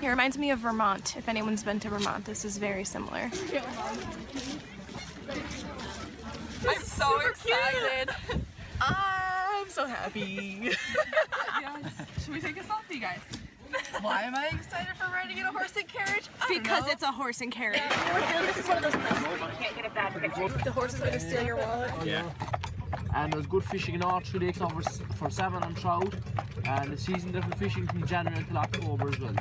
It reminds me of Vermont. If anyone's been to Vermont, this is very similar. I'm so excited. I'm so happy. yes. Should we take a selfie, guys? Why am I excited for riding in a horse and carriage? I don't Because know. it's a horse and carriage. this is one of those places where you can't get a bad picture. The horse is going to steal your wallet. Yeah. And there's good fishing in all three lakes over s- for salmon and trout. And the season they're fishing from January until October as well.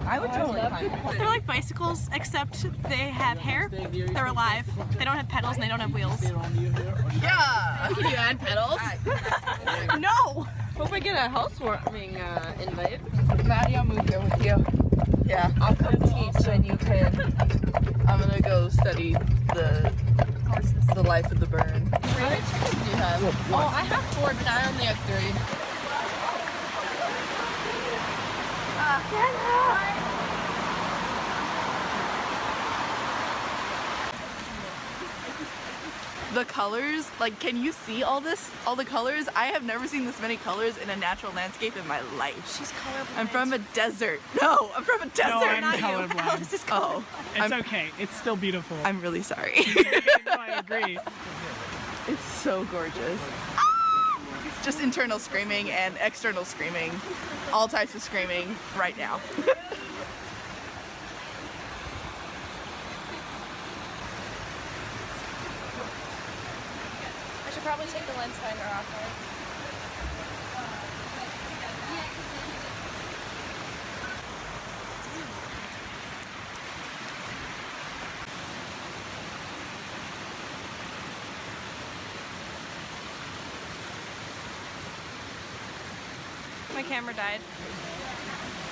I would totally climb it. They're like bicycles, except they have hair. They're alive. They don't have pedals and they don't have wheels. Yeah. Can you add pedals? No! Hope I get a housewarming uh, invite. Maddie, I'll move here with you. Yeah, I'll come teach and you can. I'm gonna go study the the life of the burn. How many chickens do you have? Oh, I have four, but I only have three. The colors, like, can you see all this? All the colors? I have never seen this many colors in a natural landscape in my life. She's colorblind. I'm from a desert. No, I'm from a desert. No, I'm Not you. colorblind. Alice is Oh, It's I'm, okay. It's still beautiful. I'm really sorry. no, I agree. it's so gorgeous. Ah! Just internal screaming and external screaming. All types of screaming right now. I should probably take the lens finder off. Right? My camera died.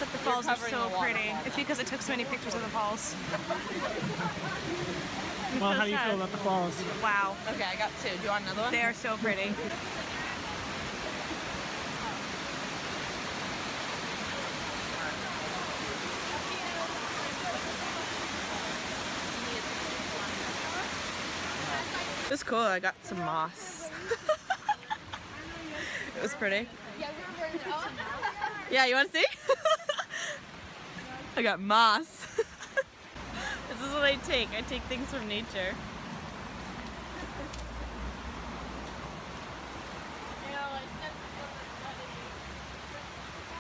But the falls are so pretty. It's because I took so many pictures of the falls. Well, how so do you sad. feel about the falls? Wow, Okay, I got two. Do you want another one? they are so pretty. It was cool. I got some moss. it was pretty. Yeah, you want to see? I got moss. this is what I take. I take things from nature.